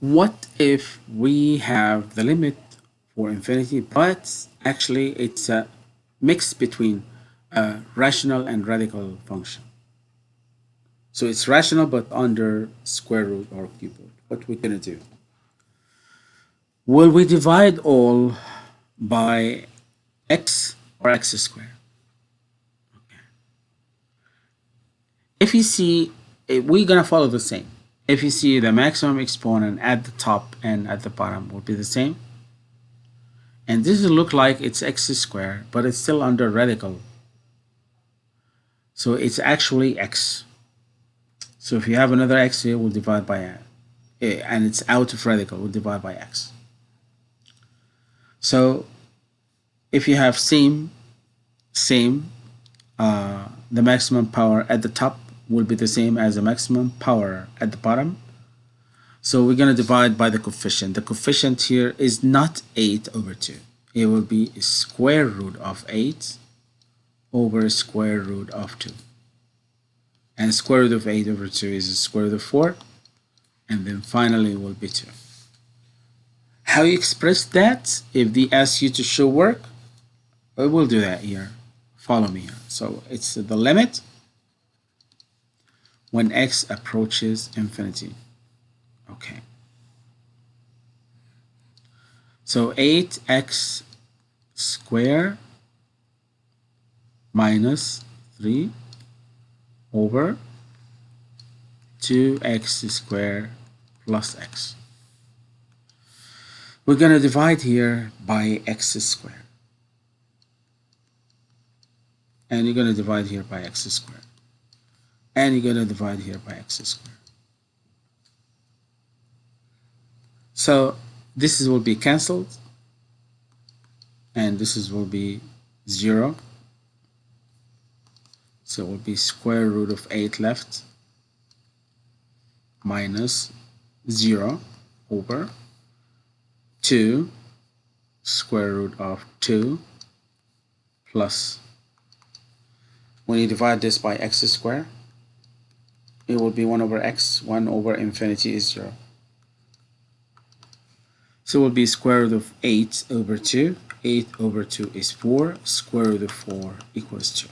what if we have the limit for infinity but actually it's a mix between a rational and radical function? So it's rational but under square root or cube root. What we're gonna do? Will we divide all by x or x squared? Okay. if you see we're gonna follow the same if you see the maximum exponent at the top and at the bottom will be the same. And this will look like it's x squared but it's still under radical. So it's actually x. So if you have another x here we'll divide by a, and it's out of radical we'll divide by x. So if you have same same uh, the maximum power at the top will be the same as the maximum power at the bottom. So we're going to divide by the coefficient. The coefficient here is not 8 over 2. It will be square root of 8 over square root of 2. And square root of 8 over 2 is square root of 4. And then finally will be 2. How you express that? If they ask you to show work, we will do that here. Follow me here. So it's the limit when x approaches infinity. Okay. So 8x square minus 3 over 2x square plus x. We're going to divide here by x squared. And you're going to divide here by x squared and you're going to divide here by x squared. So this is, will be cancelled and this is will be 0. So it will be square root of 8 left minus 0 over 2 square root of 2 plus when you divide this by x squared it will be 1 over x 1 over infinity is 0 so it will be square root of 8 over 2 8 over 2 is 4 square root of 4 equals 2